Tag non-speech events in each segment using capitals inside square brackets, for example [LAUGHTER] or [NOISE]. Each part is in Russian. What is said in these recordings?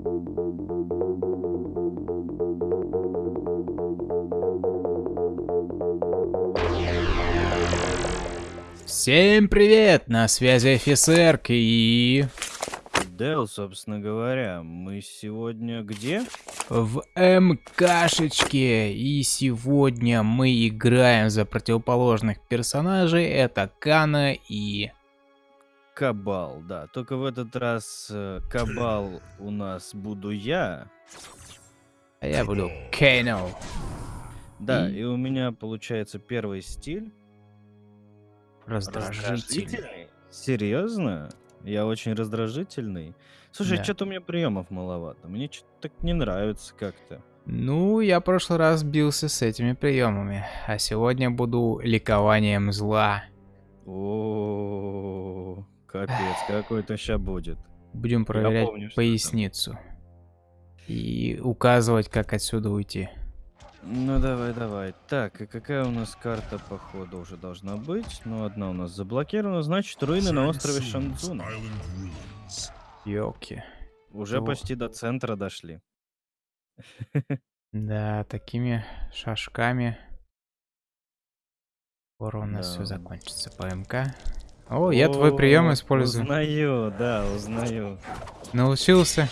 Всем привет! На связи офицер и... Дэл, собственно говоря, мы сегодня где? В МКшечке. И сегодня мы играем за противоположных персонажей. Это Кана и... Кабал, да. Только в этот раз э, Кабал у нас буду я. А я буду Кейно. Да, И- и у меня получается первый стиль. Раздражительный. Серьезно? Я очень раздражительный. Слушай, Да. что-то у меня приемов маловато. Мне что-то так не нравится как-то. Ну, я в прошлый раз бился с этими приемами. А сегодня буду ликованием зла. О, капец, какой-то ща будет. Будем проверять помню, поясницу. И указывать, как отсюда уйти. Ну давай, давай. Так, и какая у нас карта похода уже должна быть? Ну, одна у нас заблокирована, значит, руины на острове Шанцуна. Ёлки. Уже Ну. почти до центра дошли. Да, такими шажками. Скоро у нас все Да. закончится по МК. О, я твой прием О, использую. Узнаю, да, узнаю. Научился.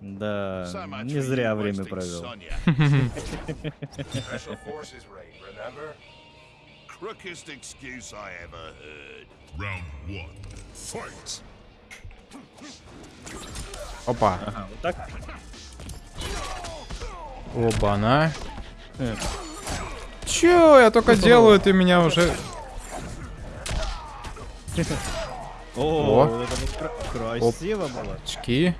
Да, не зря время провел. Crookest excuse I ever heard. Round one, fight. Опа. Ага, вот так. Оба-на. Э, Чё, я только делаю, ты меня уже... О, О. это вот кра- красиво было. Очки.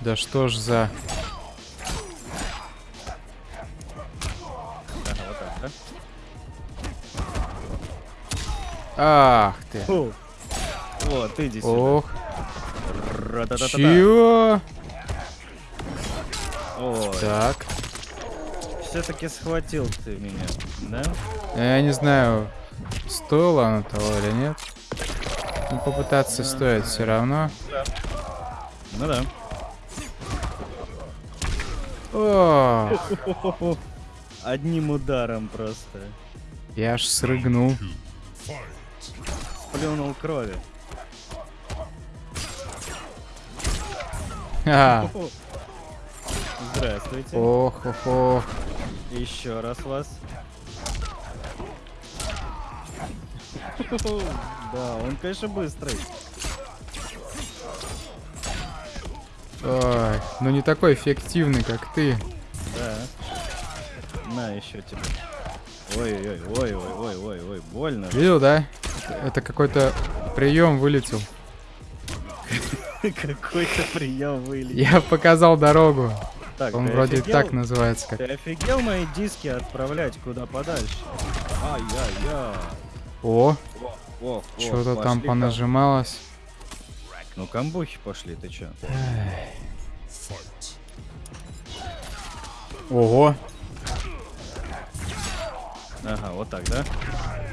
Да что ж за... Ага, вот так, да? Ах ты. Фу. Вот, иди сюда. Ох. Чё? Ой, Так. все-таки схватил ты меня, да? Я не знаю, стоило оно того или нет. Ну, попытаться стоит все равно. Ну да. О, [LAUGHS] Одним ударом просто. я аж срыгнул. Плюнул крови. [LAUGHS] А, Здравствуйте. ох, ох, ох. Еще раз вас. Да, он, конечно, быстрый. Ой, ну не такой эффективный, как ты. Да. На, еще тебе. Ой-ой-ой, ой-ой-ой, ой, больно. Видел, да? Это какой-то прием вылетел. Какой-то прием вылетел. Я показал дорогу. Так, Он вроде офигел? так называется. Как... Ты офигел мои диски отправлять куда подальше? Ай-яй-яй. О, О, о, что-то там понажималось. Ну, камбухи пошли, ты чё? Ого. Ага, вот так, да?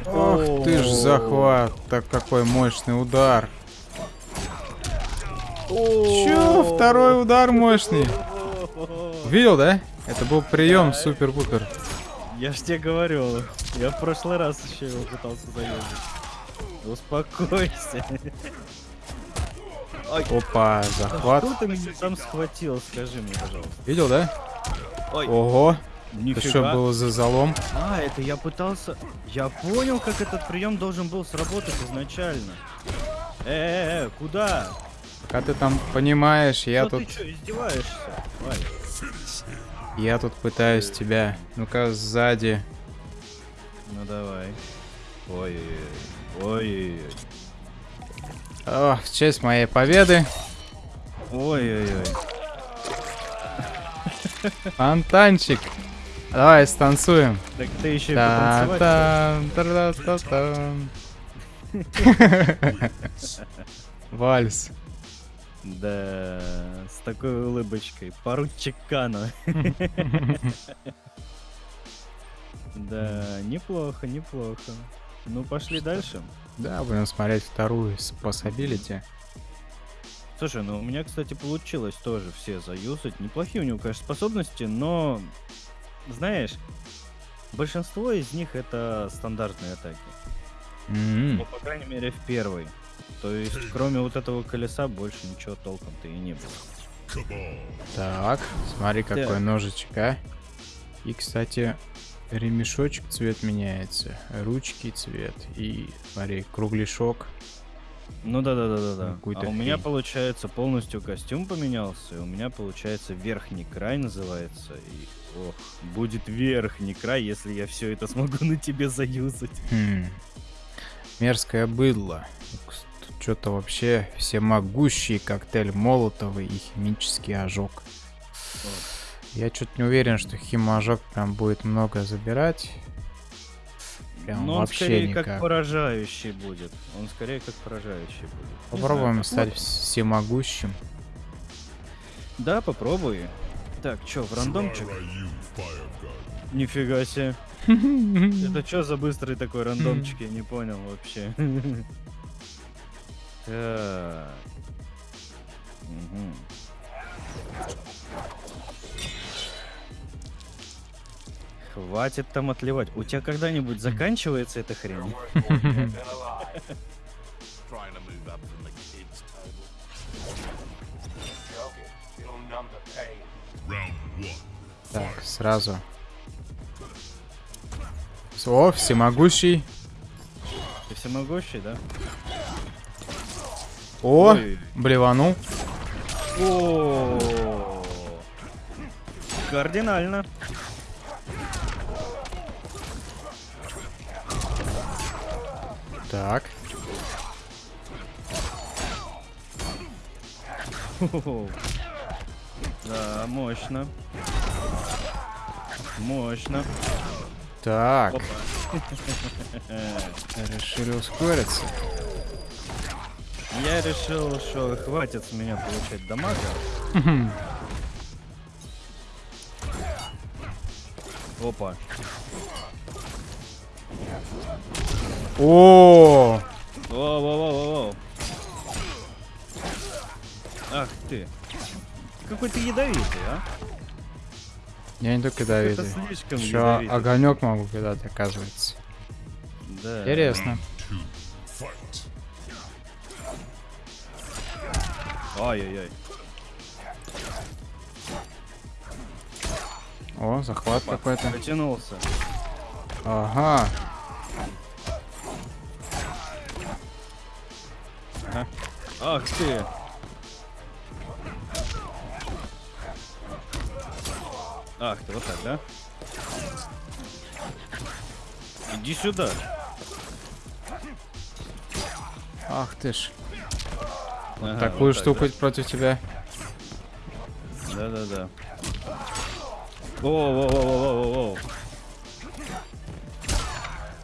Ох ты ж захват. Так какой мощный удар. Чё? Второй удар мощный. Видел, да? Это был прием супер-пупер. Я ж тебе говорю, я в прошлый раз еще его пытался заезжать. Успокойся. Ой, Опа, захват. Что ты меня там схватил, скажи мне, пожалуйста. Видел, да? Ой, Ого. Это нифига. что было за залом? А, это я пытался... Я понял, как этот прием должен был сработать изначально. Э-э-э, куда? Пока ты там понимаешь, я Ну тут, ты что, издеваешься? Валь, я тут пытаюсь тебя. Ну-ка, сзади. Ну давай. Ой-ой-ой. Ой-ой-ой. О, в честь моей победы. Ой-ой-ой. Фонтанчик. Давай, станцуем. Так ты еще и потанцевать хочешь? Та-та-та-та-та. Вальс. Да, с такой улыбочкой. Поручик Кано. [LAUGHS] Да, неплохо, неплохо. Ну, пошли дальше. Да, будем смотреть вторую способилити. Слушай, ну у меня, кстати, получилось тоже все заюзать. Неплохие у него, конечно, способности, но, знаешь, большинство из них это стандартные атаки. М, Ну, по крайней мере, в первой. То есть, кроме вот этого колеса, больше ничего толком-то и не было. Так, смотри, какой Так. ножичек, а. И, кстати, ремешочек цвет меняется, ручки цвет и, смотри, кругляшок. Ну да, да, да, да, да. А у меня хрень. получается полностью костюм поменялся, и у меня получается верхний край называется. И ох, будет верхний край, если я все это смогу на тебе заюзать. Хм. Мерзкое быдло. Что-то вообще всемогущий коктейль Молотова и химический ожог. Я что-то не уверен, что химожог прям будет много забирать. Прям Но он вообще скорее никак. как поражающий будет. Он скорее как поражающий будет. Попробуем знаю, стать посмотрим. всемогущим. Да, попробуй. Так, чё, в рандомчик? Нифига себе. [LAUGHS] Это что за быстрый такой рандомчик, я не понял вообще. [LAUGHS] Так. Мгм. Хватит там отливать. У тебя когда-нибудь заканчивается эта хрень? Так, сразу. О, всемогущий. Ты всемогущий, да? О, Ой. блеванул. О, Кардинально. Так. Да, мощно. Мощно. Так, [LAUGHS] решили ускориться. Я решил, что хватит с меня получать дамага. Опа. О, Воу-воу-воу-воу. Ах ты. Какой ты ядовитый, а? я не только слишком Еще ядовитый. огонек могу кидать, оказывается. Да. Интересно. Ай-яй-яй. О, захват какой-то. Потянулся. Ага. Ах ты. Ах ты, вот так, да? Иди сюда. Ах ты ж. Ага, Такую вот так, штуку против тебя. Да, да, да. О, о, о, о, о, о,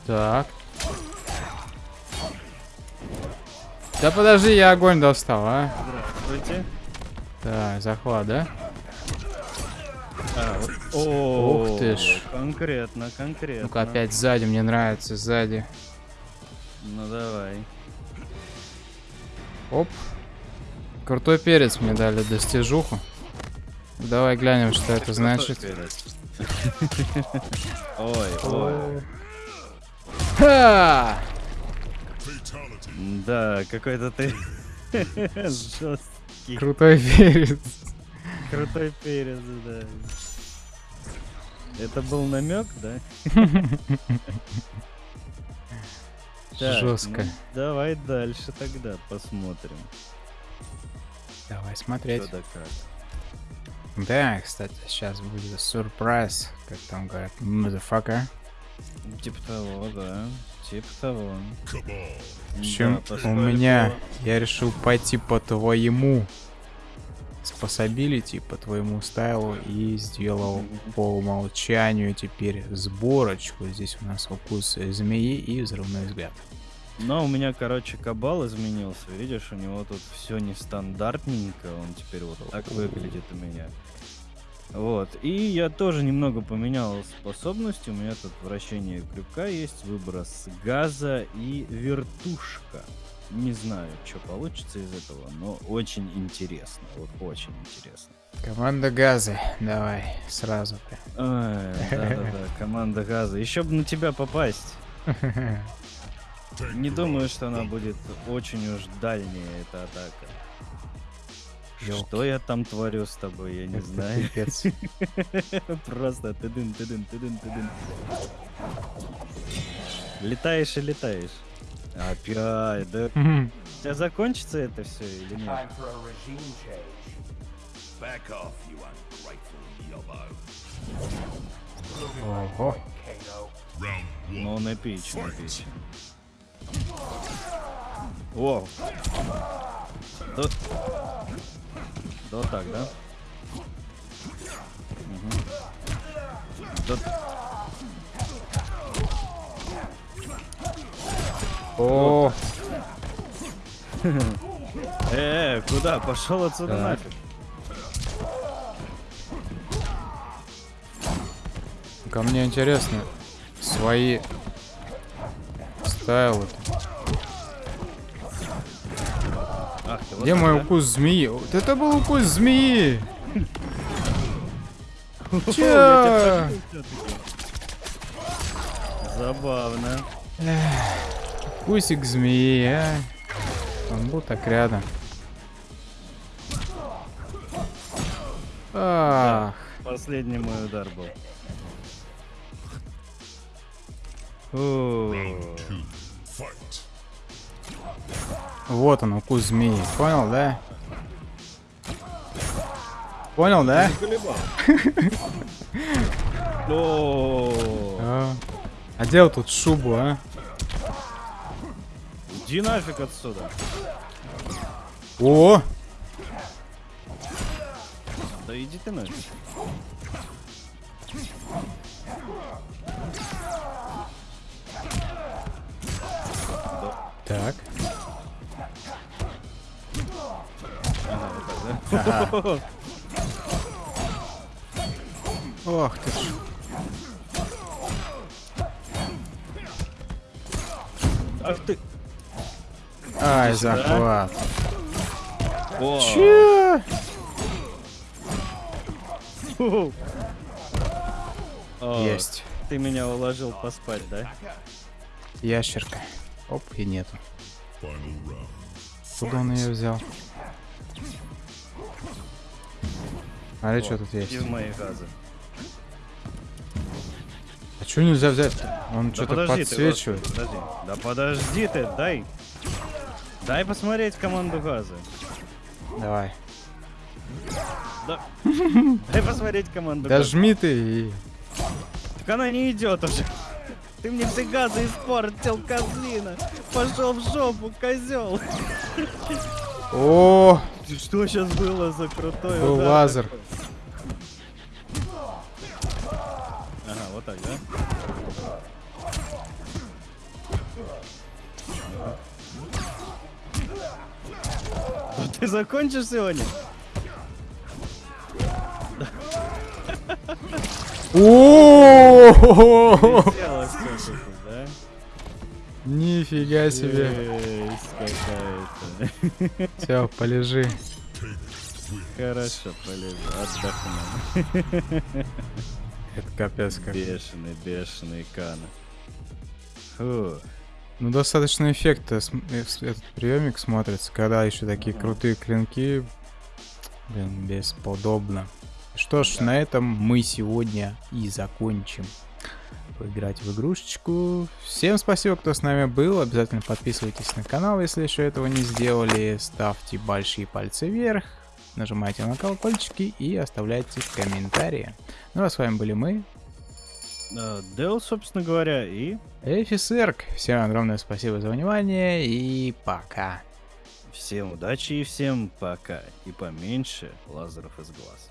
Так. Да подожди, я огонь достал, а? Здравствуйте. Так, захват, да? А, вот. О, Ух ты ж. Конкретно, конкретно. Ну-ка опять сзади, мне нравится сзади. Ну давай. Оп. Крутой перец мне дали достижуху. Давай глянем, что это значит. [LAUGHS] Ой, ой. Ха! Да, какой-то ты [LAUGHS] жесткий. Крутой перец. Крутой перец, да. Это был намек, да? [LAUGHS] Так, Жестко. ну, давай дальше тогда посмотрим. Давай Что смотреть. да как. Да, кстати, сейчас будет сюрприз, как там говорят, motherfucker. Типа того, да. Типа того. В общем, Да, у меня, я решил пойти по твоему способилити, по твоему стайлу и сделал по умолчанию теперь сборочку. Здесь у нас укус змеи и взрывной взгляд. Но у меня, короче, кабал изменился. Видишь, у него тут все нестандартненько. Он теперь вот так выглядит у меня. Вот. И я тоже немного поменял способности. У меня тут вращение крюка есть, выброс газа и вертушка. Не знаю, что получится из этого, но очень интересно. Вот очень интересно. Команда газы. Давай, сразу прям. Да-да-да, [LAUGHS] команда газа. Еще бы на тебя попасть. [LAUGHS] Не думаю, что она будет очень уж дальняя, эта атака. Ёлки. Что я там творю с тобой, я не Это знаю. пипец. [LAUGHS] Просто тыдын, тыдын, тыдын, тыдын. Летаешь и летаешь. Опять, да? У тебя закончится это все или нет? Ого. Ну, он эпичный, эпичный. О! Да... Да вот так, да? Мгм. Да... О, [LAUGHS] Э, куда? Пошел отсюда Так. нафиг. ко мне интересно. Свои стайлы. Ах вот Где мой да? укус змеи? Вот это был укус змеи! Всё-таки. Забавно. Укусик змеи, а. Он был так рядом. Ах, Последний мой удар был. О. вот он, укус змеи. Понял, да? Понял, да? [LAUGHS] А, а делал тут шубу, а? Иди нафиг отсюда. О! Да иди ты нафиг. Так. Да? Ох ты ж. Ах ты. Ай, захват. О, Че? фу. О, Есть. Ты меня уложил поспать, да? Ящерка. Оп, и нету. Куда он ее взял? Смотри, что тут есть. Из моих газов. А что нельзя взять? Он Да что-то ты, подсвечивает. господи, подожди. Да подожди ты, дай. Дай посмотреть команду газа. Давай. Да. Дай посмотреть команду Да газа. жми ты и... Так она не идет уже. Ты мне все газы испортил, козлина. Пошел в жопу, козел. О, Что сейчас было за крутой Был удар лазер. такой? Ага, вот так, да? Ну Ты закончишь сегодня? О? Нифига себе. Все, полежи. Хорошо, полезу, отдохну. Это капец как. Бешеный, бешеный Кана. Фу. Ну, достаточно эффектно э, с- этот приемик смотрится, когда еще такие крутые клинки. Блин, бесподобно. Что ж, на этом мы сегодня и закончим поиграть в игрушечку. Всем спасибо, кто с нами был. Обязательно подписывайтесь на канал, если еще этого не сделали. Ставьте большие пальцы вверх. Нажимайте на колокольчики и оставляйте комментарии. Ну а с вами были мы, А, Дел, собственно говоря, и Эфисерк. Всем огромное спасибо за внимание и пока. всем удачи и всем пока. И поменьше лазеров из глаз.